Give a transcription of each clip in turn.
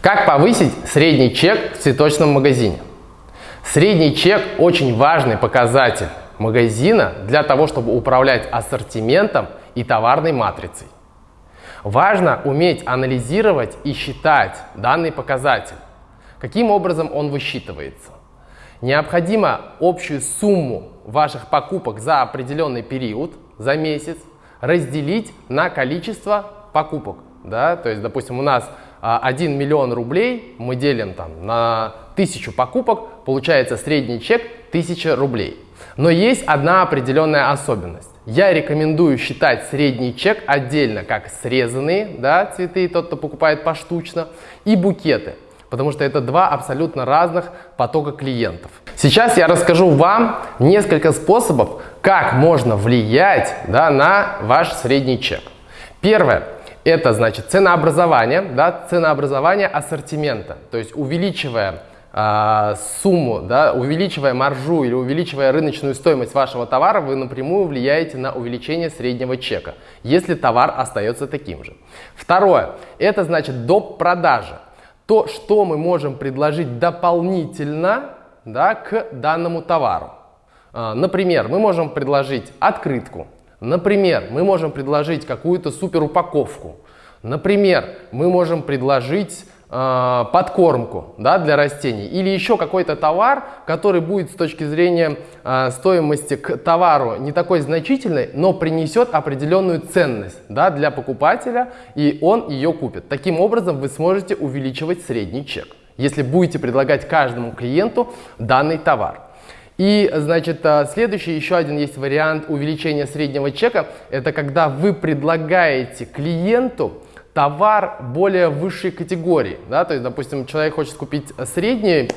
Как повысить средний чек в цветочном магазине? Средний чек очень важный показатель магазина для того, чтобы управлять ассортиментом и товарной матрицей. Важно уметь анализировать и считать данный показатель. Каким образом он высчитывается? Необходимо общую сумму ваших покупок за определенный период, за месяц, разделить на количество покупок. Да? То есть, допустим, у нас 1 а, миллион рублей мы делим там, на тысячу покупок, получается средний чек 1000 рублей. Но есть одна определенная особенность. Я рекомендую считать средний чек отдельно, как срезанные да, цветы, тот, кто покупает поштучно, и букеты, потому что это два абсолютно разных потока клиентов. Сейчас я расскажу вам несколько способов, как можно влиять да, на ваш средний чек. Первое. Это значит ценообразование, да, ценообразование ассортимента. То есть увеличивая э, сумму, да, увеличивая маржу или увеличивая рыночную стоимость вашего товара, вы напрямую влияете на увеличение среднего чека, если товар остается таким же. Второе. Это значит доп. продажи. То, что мы можем предложить дополнительно да, к данному товару. Э, например, мы можем предложить открытку, Например, мы можем предложить какую-то супер упаковку. Например, мы можем предложить э, подкормку да, для растений или еще какой-то товар, который будет с точки зрения э, стоимости к товару не такой значительной, но принесет определенную ценность да, для покупателя и он ее купит. Таким образом вы сможете увеличивать средний чек, если будете предлагать каждому клиенту данный товар. И, значит, а, следующий еще один есть вариант увеличения среднего чека. Это когда вы предлагаете клиенту товар более высшей категории. Да? То есть, допустим, человек хочет купить средний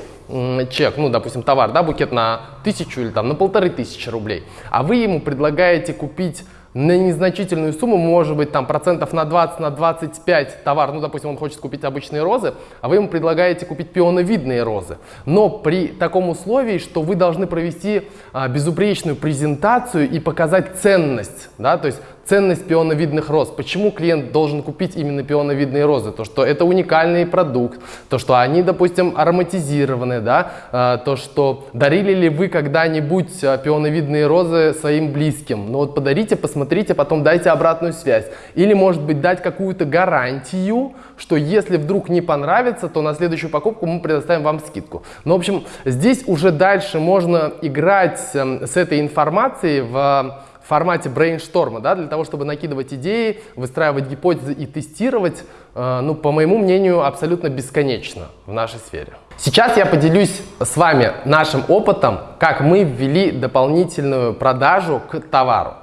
чек, ну, допустим, товар, да, букет на тысячу или там на полторы тысячи рублей, а вы ему предлагаете купить на незначительную сумму, может быть, там процентов на 20, на 25 товар, ну, допустим, он хочет купить обычные розы, а вы ему предлагаете купить пионовидные розы. Но при таком условии, что вы должны провести а, безупречную презентацию и показать ценность, да, то есть ценность пионовидных роз. Почему клиент должен купить именно пионовидные розы? То, что это уникальный продукт, то, что они, допустим, ароматизированы, да? А, то, что дарили ли вы когда-нибудь а, пионовидные розы своим близким. Ну вот подарите, посмотрите, потом дайте обратную связь. Или, может быть, дать какую-то гарантию, что если вдруг не понравится, то на следующую покупку мы предоставим вам скидку. Ну, в общем, здесь уже дальше можно играть эм, с этой информацией в в формате брейншторма, да, для того, чтобы накидывать идеи, выстраивать гипотезы и тестировать, э, ну, по моему мнению, абсолютно бесконечно в нашей сфере. Сейчас я поделюсь с вами нашим опытом, как мы ввели дополнительную продажу к товару.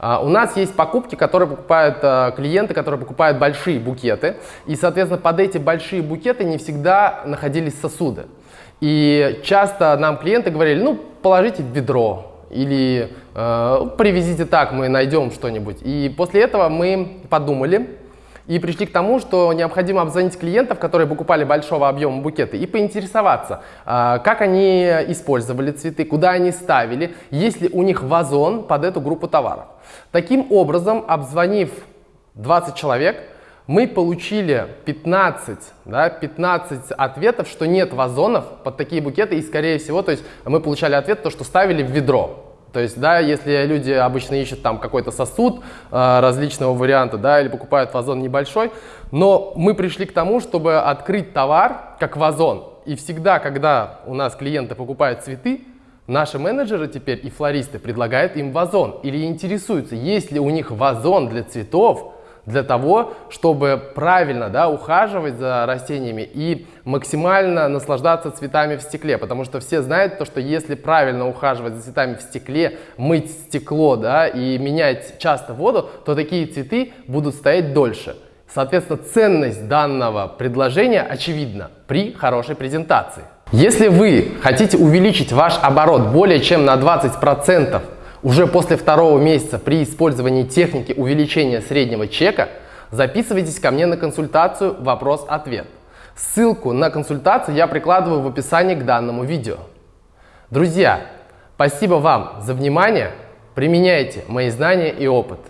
Uh, у нас есть покупки, которые покупают uh, клиенты, которые покупают большие букеты. И, соответственно, под эти большие букеты не всегда находились сосуды. И часто нам клиенты говорили, ну, положите в ведро, или э, привезите так, мы найдем что-нибудь. И после этого мы подумали и пришли к тому, что необходимо обзвонить клиентов, которые покупали большого объема букеты, и поинтересоваться, э, как они использовали цветы, куда они ставили, есть ли у них вазон под эту группу товаров. Таким образом, обзвонив 20 человек, мы получили 15, да, 15 ответов, что нет вазонов под такие букеты, и скорее всего, то есть мы получали ответ, то, что ставили в ведро. То есть, да, если люди обычно ищут там какой-то сосуд э, различного варианта, да, или покупают вазон небольшой, но мы пришли к тому, чтобы открыть товар как вазон. И всегда, когда у нас клиенты покупают цветы, наши менеджеры теперь и флористы предлагают им вазон или интересуются, есть ли у них вазон для цветов, для того, чтобы правильно да, ухаживать за растениями и максимально наслаждаться цветами в стекле. Потому что все знают то, что если правильно ухаживать за цветами в стекле, мыть стекло да, и менять часто воду, то такие цветы будут стоять дольше. Соответственно, ценность данного предложения очевидна при хорошей презентации. Если вы хотите увеличить ваш оборот более чем на 20%, уже после второго месяца при использовании техники увеличения среднего чека записывайтесь ко мне на консультацию «Вопрос-ответ». Ссылку на консультацию я прикладываю в описании к данному видео. Друзья, спасибо вам за внимание, применяйте мои знания и опыт.